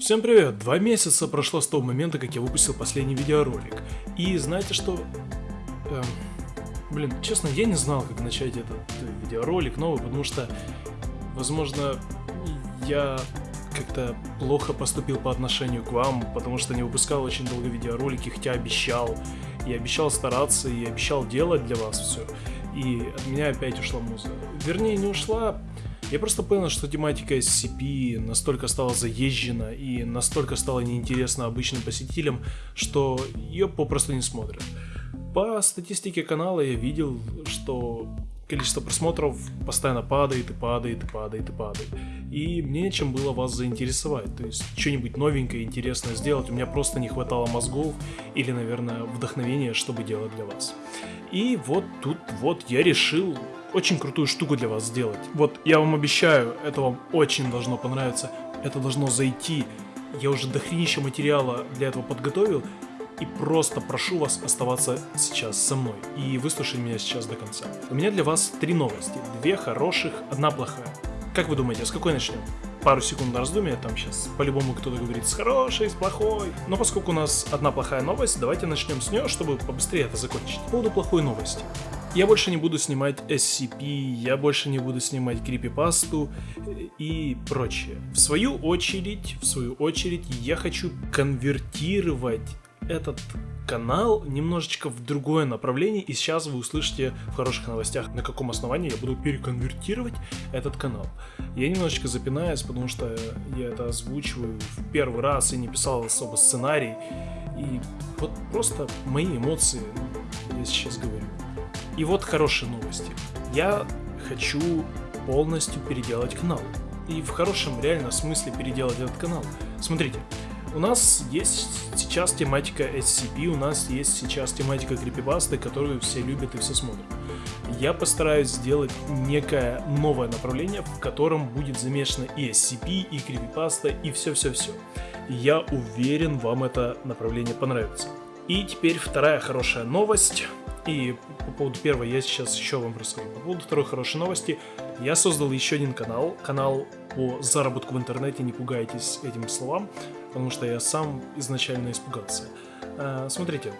Всем привет! Два месяца прошло с того момента, как я выпустил последний видеоролик. И знаете что? Эм, блин, честно, я не знал, как начать этот э, видеоролик новый, потому что, возможно, я как-то плохо поступил по отношению к вам, потому что не выпускал очень долго видеоролики, хотя обещал. Я обещал стараться и обещал делать для вас все. И от меня опять ушла муза. Вернее, не ушла, я просто понял, что тематика SCP настолько стала заезжена и настолько стала неинтересна обычным посетителям, что ее попросту не смотрят. По статистике канала я видел, что количество просмотров постоянно падает и падает и падает и падает. И мне нечем было вас заинтересовать, то есть что-нибудь новенькое, интересное сделать. У меня просто не хватало мозгов или, наверное, вдохновения, чтобы делать для вас. И вот тут вот я решил очень крутую штуку для вас сделать. Вот, я вам обещаю, это вам очень должно понравиться, это должно зайти. Я уже дохренища материала для этого подготовил, и просто прошу вас оставаться сейчас со мной и выслушать меня сейчас до конца. У меня для вас три новости, две хороших, одна плохая. Как вы думаете, с какой начнем? Пару секунд на раздумие, там сейчас по-любому кто-то говорит с хорошей, с плохой. Но поскольку у нас одна плохая новость, давайте начнем с нее, чтобы побыстрее это закончить. По поводу плохой новости. Я больше не буду снимать SCP, я больше не буду снимать крипипасту и прочее. В свою очередь, в свою очередь, я хочу конвертировать этот канал немножечко в другое направление, и сейчас вы услышите в хороших новостях, на каком основании я буду переконвертировать этот канал. Я немножечко запинаюсь, потому что я это озвучиваю в первый раз и не писал особо сценарий, и вот просто мои эмоции я сейчас говорю. И вот хорошие новости. Я хочу полностью переделать канал. И в хорошем реально смысле переделать этот канал. Смотрите, у нас есть сейчас тематика SCP, у нас есть сейчас тематика крипибасты, которую все любят и все смотрят. Я постараюсь сделать некое новое направление, в котором будет замешано и SCP, и крипипаста, и все-все-все. Я уверен, вам это направление понравится. И теперь вторая хорошая новость. И по поводу первой я сейчас еще вам расскажу. По поводу второй хорошей новости, я создал еще один канал, канал по заработку в интернете, не пугайтесь этим словам, потому что я сам изначально испугался. А, смотрите,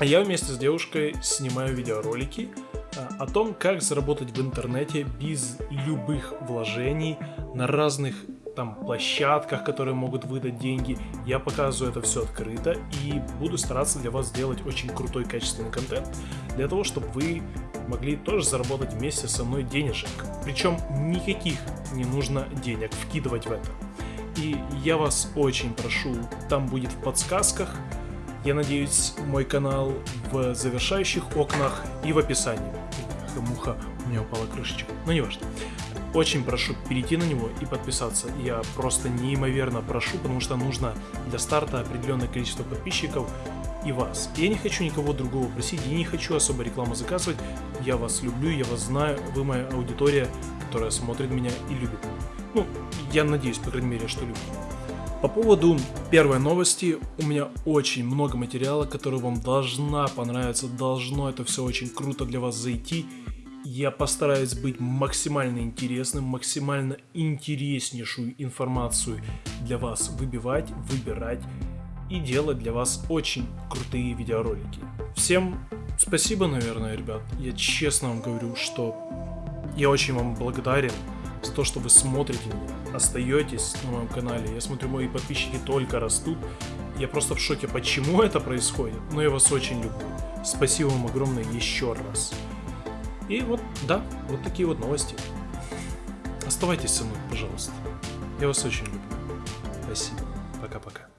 я вместе с девушкой снимаю видеоролики а, о том, как заработать в интернете без любых вложений на разных там площадках, которые могут выдать деньги. Я показываю это все открыто и буду стараться для вас сделать очень крутой качественный контент, для того, чтобы вы могли тоже заработать вместе со мной денежек. Причем никаких не нужно денег вкидывать в это. И я вас очень прошу, там будет в подсказках, я надеюсь, мой канал в завершающих окнах и в описании. Муха, меня упала крышечка, но не важно. Очень прошу перейти на него и подписаться. Я просто неимоверно прошу, потому что нужно для старта определенное количество подписчиков и вас. Я не хочу никого другого просить, я не хочу особо рекламу заказывать. Я вас люблю, я вас знаю, вы моя аудитория, которая смотрит меня и любит. Ну, я надеюсь, по крайней мере, что любит. По поводу первой новости, у меня очень много материала, который вам должна понравиться, должно это все очень круто для вас зайти. Я постараюсь быть максимально интересным, максимально интереснейшую информацию для вас выбивать, выбирать и делать для вас очень крутые видеоролики. Всем спасибо, наверное, ребят. Я честно вам говорю, что я очень вам благодарен за то, что вы смотрите меня, остаетесь на моем канале. Я смотрю, мои подписчики только растут. Я просто в шоке, почему это происходит, но я вас очень люблю. Спасибо вам огромное еще раз. И вот, да, вот такие вот новости. Оставайтесь со мной, пожалуйста. Я вас очень люблю. Спасибо. Пока-пока.